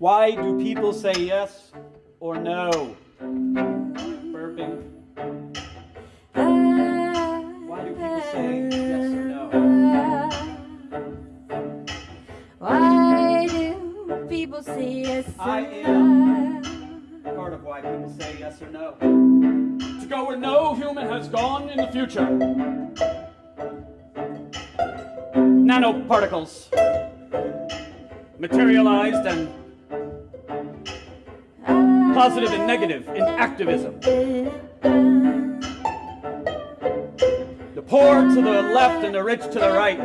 Why do people say yes or no? Burping. Why do people say yes or no? Why do people say yes or I no? Part of why people say yes or no. To go where no human has gone in the future. Nanoparticles. Materialized and positive and negative in activism. The poor to the left and the rich to the right.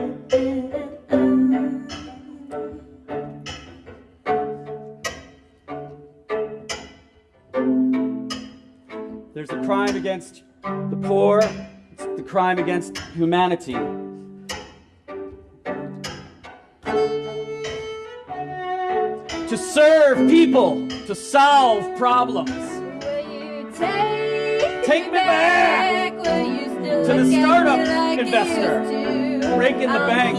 There's a crime against the poor, it's the crime against humanity. To serve people, to solve problems. Take, Take me back still to the startup like investor. Breaking the bank.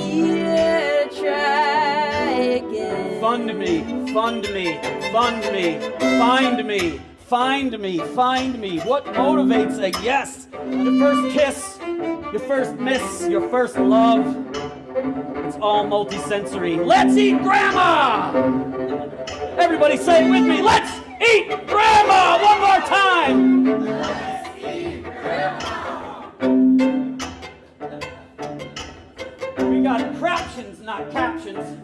Fund me, fund me, fund me, find me, find me, find me. What motivates a yes? Your first kiss, your first miss, your first love. All multisensory. Let's eat grandma! Everybody say it with me. Let's eat grandma! One more time! We got craptions, not captions.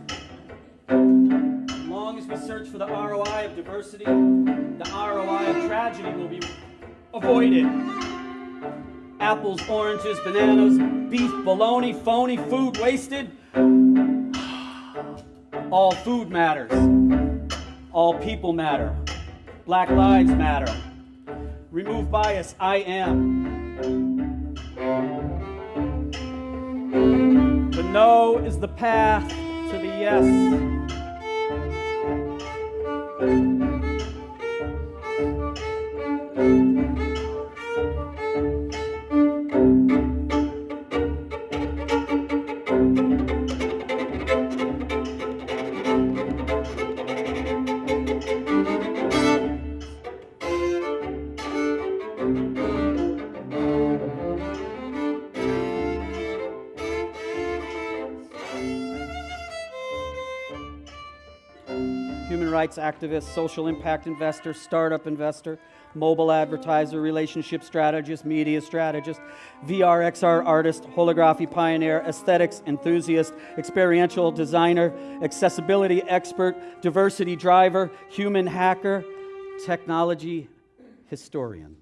As long as we search for the ROI of diversity, the ROI of tragedy will be avoided. Apples, oranges, bananas, beef, bologna, phony, food wasted. All food matters. All people matter. Black lives matter. Remove bias, I am. The no is the path to the yes. Human rights activist, social impact investor, startup investor, mobile advertiser, relationship strategist, media strategist, VR, XR artist, holography pioneer, aesthetics enthusiast, experiential designer, accessibility expert, diversity driver, human hacker, technology historian.